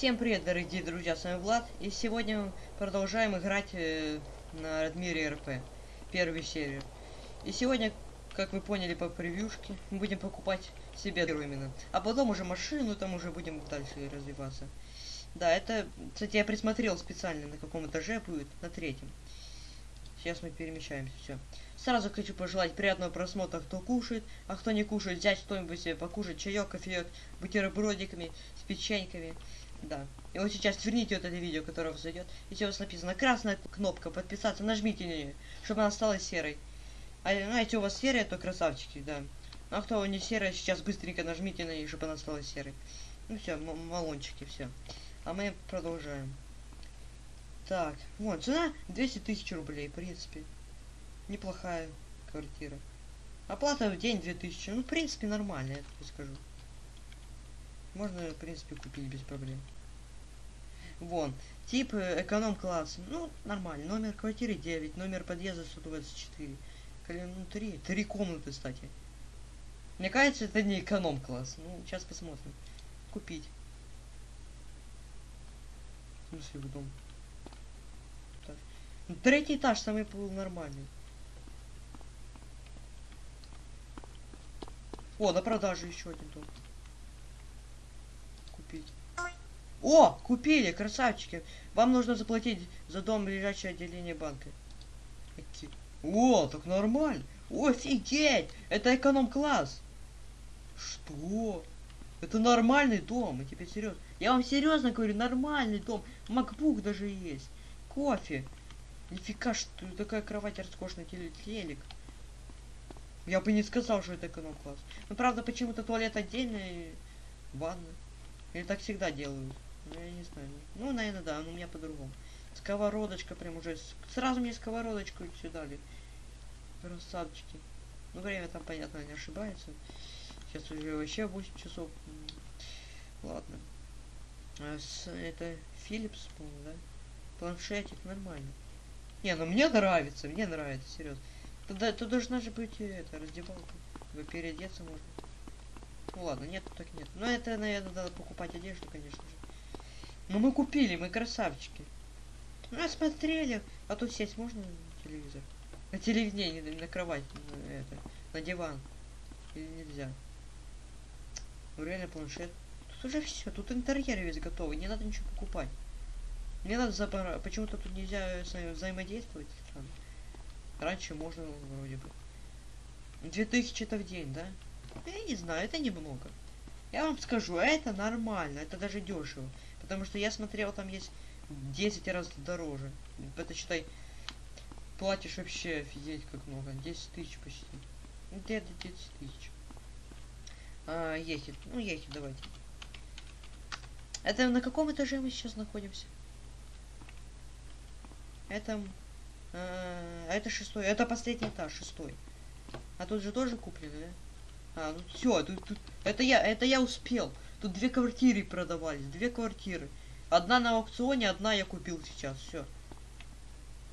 Всем привет, дорогие друзья, с вами Влад, и сегодня мы продолжаем играть э, на Радмире РП, первую серию. И сегодня, как вы поняли по превьюшке, мы будем покупать себе именно, а потом уже машину, там уже будем дальше развиваться. Да, это, кстати, я присмотрел специально, на каком этаже будет, на третьем. Сейчас мы перемещаемся, все. Сразу хочу пожелать приятного просмотра, кто кушает, а кто не кушает, взять что-нибудь себе покушать, чаек, кофеек, бутербродиками, с печеньками. Да. И вот сейчас верните вот это видео, которое зайдет. И у вас написано красная кнопка подписаться, нажмите на нее, чтобы она стала серой. А знаете, у вас серая, то красавчики, да. Ну, а кто не серая, сейчас быстренько нажмите на нее, чтобы она стала серой. Ну все, малончики, все. А мы продолжаем. Так, вот, цена 200 тысяч рублей, в принципе. Неплохая квартира. Оплата в день 2000, ну, в принципе, нормально, я так скажу. Можно, в принципе, купить без проблем. Вон, тип э, эконом-класс, ну, нормально. Номер квартиры 9, номер подъезда 124. Ну, 3, 3 комнаты, кстати. Мне кажется, это не эконом-класс. Ну, сейчас посмотрим. Купить. В смысле, в дом? Ну, третий этаж самый был нормальный. О, на продажу еще один дом. Купить. О, купили, красавчики. Вам нужно заплатить за дом ближайшее отделение банка. О, так нормально. Офигеть! Это эконом-класс. Что? Это нормальный дом, и теперь серьезно. Я вам серьезно говорю, нормальный дом. Макбук даже есть. Кофе. Нифига, что такая кровать роскошная, телек. Я бы не сказал, что это эконом-класс. Ну, правда, почему-то туалет отдельный, ванна. Или так всегда делают. Ну, я не знаю. Ну, наверное, да, но у меня по-другому. Сковородочка прям уже. Сразу мне сковородочку сюда дали. Красавчики. Ну, время там, понятно, не ошибается. Сейчас уже вообще 8 часов. Ладно. А это Philips, по-моему, да? Планшетик, нормально. Не, ну мне нравится, мне нравится, серьезно. Туда, тут должна же быть это, раздевалка. Вы переодеться можно. Ну ладно, нет, так нет. Но это, наверное, надо покупать одежду, конечно же. Но мы купили, мы красавчики. Ну, смотрели. А тут сесть можно на телевизор? На телевизор, не, на кровать, на, это, на диван. Или нельзя? Ну, реально планшет. Тут уже все, тут интерьер весь готовый, не надо ничего покупать. Мне надо забора... Почему-то тут нельзя с вами взаимодействовать. Странно. Раньше можно вроде бы. 2000 это в день, да? Я не знаю, это немного. Я вам скажу, это нормально, это даже дешево. Потому что я смотрел, там есть 10 раз дороже. Это считай, платишь вообще офигеть как много. 10 тысяч почти. Где-то 10 тысяч. А, ехит. Ну, ехит, давайте. Это на каком этаже мы сейчас находимся? Это... Э, это шестой. Это последний этаж, шестой. А тут же тоже куплено, да? А, ну все, тут, тут... Это я, это я успел. Тут две квартиры продавались, две квартиры. Одна на аукционе, одна я купил сейчас, все.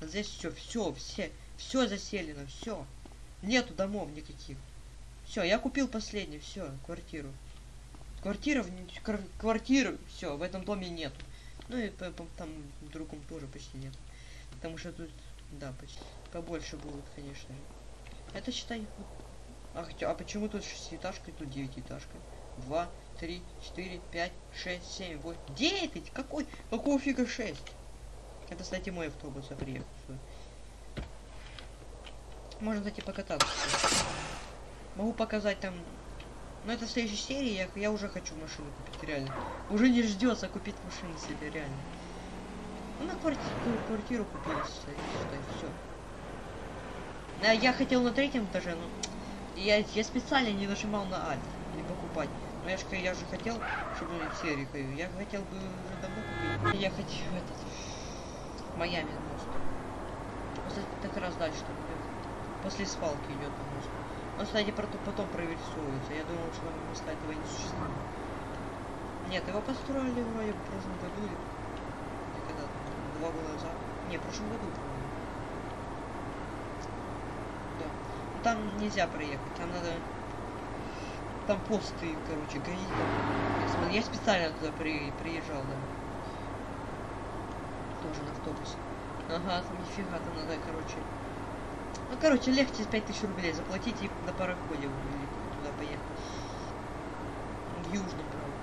А здесь все, все, все, все заселено, все. Нету домов никаких. Все, я купил последний, все, квартиру. Квартира, квартиру, все, в этом доме нету. Ну и там другом тоже почти нет. Потому что тут, да, почти побольше будет, конечно. Это считай... Ах, а почему тут шестиэтажка и тут девятиэтажка? Два, три, четыре, пять, шесть, семь, восемь, девять! Какой? Какого фига шесть? Это, кстати, мой автобус, я приехал. Можно, кстати, покататься. Могу показать там... Но это в следующей серии, я, я уже хочу машину купить, реально. Уже не ждется купить машину себе, реально. Ну, на квартиру, квартиру купили, считай, все. А я хотел на третьем этаже, но я, я специально не нажимал на Alt, не покупать. Но я же, хотел, чтобы серию Я хотел бы уже давно купить. Я хотел этот Майами мост. После, так раз дальше там идет. После свалки идет мост. Но, кстати, потом, потом. Я думал, что моста этого не существует. Нет, его построили вроде в прошлом году или два года назад. Не, в прошлом году, по-моему. Да. Но там нельзя проехать, там надо... Там посты, короче, ГАИ. Я, специально туда при, приезжал, да. Тоже на автобусе. Ага, там нифига, там надо, короче... Ну, короче, легче 5000 рублей заплатить и на пароходе туда поехать. Южный, правда.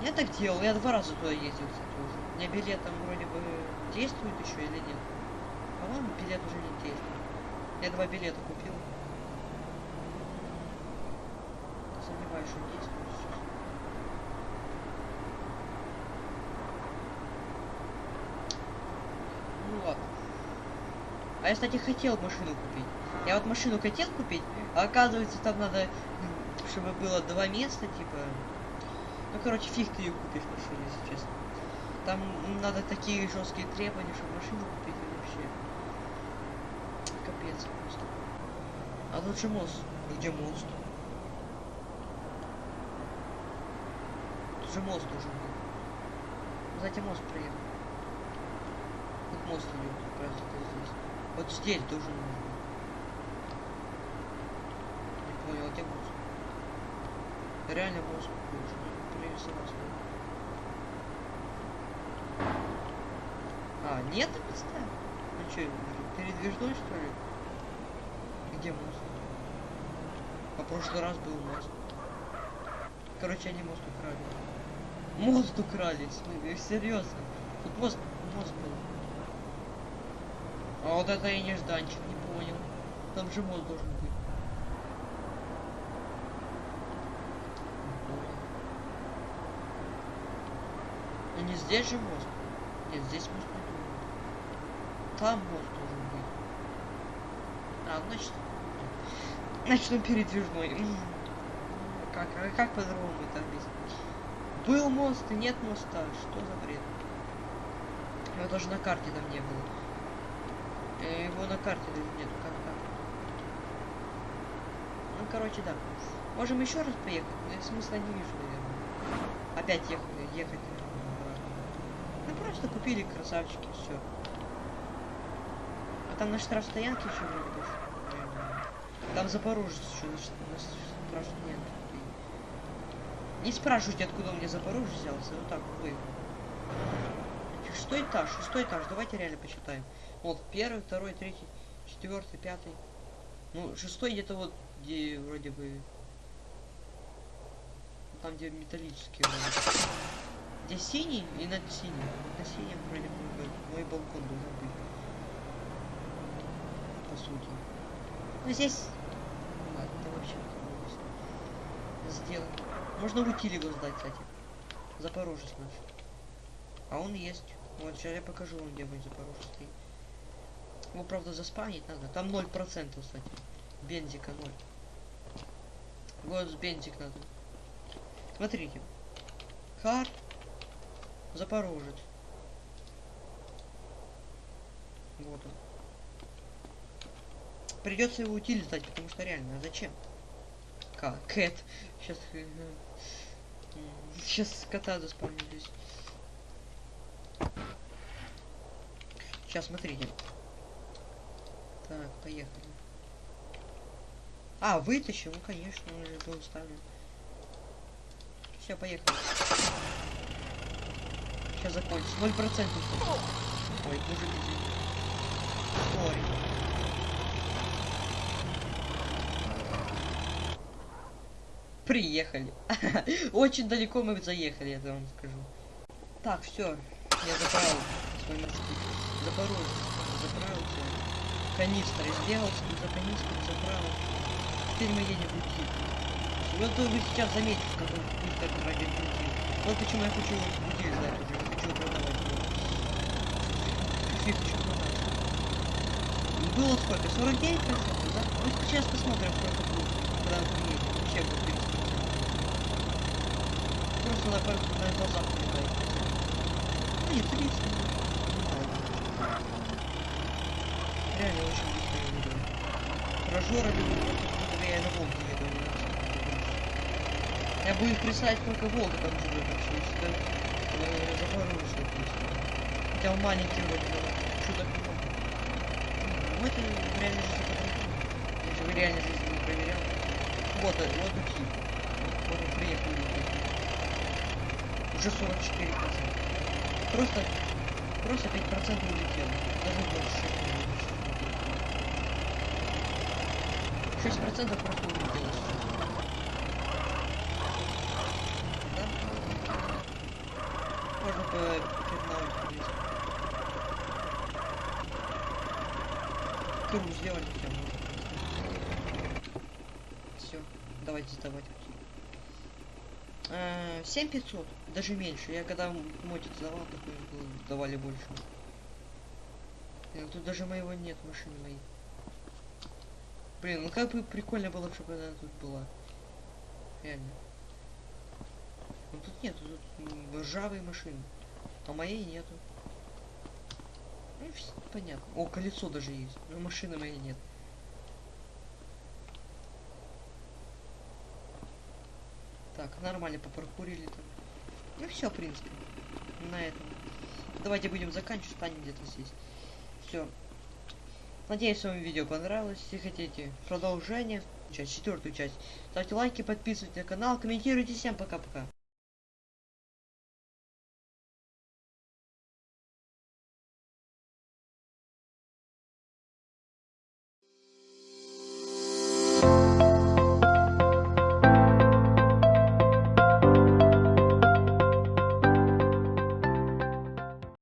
Я так делал, я два раза туда ездил, кстати, уже. У меня билет там вроде бы действует еще или нет? По-моему, билет уже не действует. Я два билета купил. Сомневаюсь, что действует сейчас. Ну ладно. А я, кстати, хотел машину купить. Я вот машину хотел купить, а оказывается там надо, чтобы было два места, типа. Ну, короче, фиг ты ее купишь машину, если честно. Там надо такие жесткие требования, чтобы машину купить вообще. Капец просто. А тут же мост. Где мост? Тут же мост должен быть. Кстати, мост проехал. Вот мост идет, как это здесь. Вот здесь должен быть. Не понял, а где мост? Реально мост должен. Пририсовался. А, нет моста? Ну что, передвижной что ли? Где мост? А прошлый раз был мост. Короче, они мост украли. Мост украли, смысле, серьезно. Тут мост, мост был. А вот это я нежданчик, не понял. Там же мост должен быть. Понял. Ну не здесь же мост. Нет, здесь мост не быть. Там мост должен быть. А, значит... Значит, он передвижной. Как, а как по-другому это объяснить? Был мост и нет моста. Что за бред? Его даже на карте там не было. Э, Его на карте даже нету. Как так? Ну, короче, да. Можем еще раз поехать, но я смысла не вижу, наверное. Опять ехать, ехать. Ну, просто купили красавчики, все. А там на штрафстоянке еще вроде бы. Там Запорожец еще на на штрафстоянке. Не спрашивайте, откуда у меня Запорожец взялся. Вот так выехал. Шестой этаж, шестой этаж. Давайте реально посчитаем. Вот, первый, второй, третий, четвертый, пятый. Ну, шестой где-то вот, где вроде бы... Там, где металлический вроде. Где синий и над синим. Вот на синем вроде бы мой балкон должен быть. По сути. Ну, здесь... Ладно, это вообще сделано. Можно его сдать, кстати. Запорожец наш. А он есть. Вот, сейчас я покажу вам, где будет Запорожец стоит. Его, правда, заспавнить надо. Там 0%, кстати. Бензика 0. Вот бензик надо. Смотрите. Хар. Запорожец. Вот он. Придется его утиль сдать, потому что реально, а зачем? Кэт. Сейчас... Сейчас кота заспавню здесь. Сейчас, смотрите. Так, поехали. А, вытащил, ну конечно, он уже был уставлен. Все, поехали. Сейчас закончится. Ноль процентов. Ой, извини. Сори. Приехали. Очень далеко мы заехали, я вам скажу. Так, все. Я заправил свой морской. Запорожец. Заправился. Канистр сделал, за канистру заправил. Теперь мы едем в Утиль. Вот вы сейчас заметите, как он быстро пройдет Утиль. Вот почему я хочу уже. Не хочу продавать его. Хочу продать. Было сколько? 49 процентов, да? Ну сейчас посмотрим, сколько будет, когда он приедет. Вообще будет. Просто на, на глазах прилетает. Ну, не 30 минут. Реально очень быстро я еду. Прожорами я на Волге еду, а не. Я буду представить, сколько Волга там живет вообще, если это э, Запорожье написано. Хотя он маленький вроде. Что так много? Ну, это в реальной жизни по-другому. Я же в реальной жизни не проверял. Вот, э, вот такие. Вот мы приехали. Уже 44 процента. Просто, просто 5 процентов улетело. Даже больше. 6 процентов просто улетело. Да? Можно по пятнадцать полезть. Круг сделали все. Все, давайте сдавать. 7500, даже меньше. Я когда мотик сдавал, такой давали больше. Тут даже моего нет, машины моей. Блин, ну как бы прикольно было, чтобы она тут была. Реально. Ну тут нет, тут ржавые машины. А моей нету. Ну, понятно. О, колесо даже есть. Но машины моей нет. Так, нормально попаркурили там. Ну все, в принципе. На этом. Давайте будем заканчивать, станем где-то здесь. Все. Надеюсь, вам видео понравилось. Если хотите продолжение, часть, четвертую часть, ставьте лайки, подписывайтесь на канал, комментируйте. Всем пока-пока.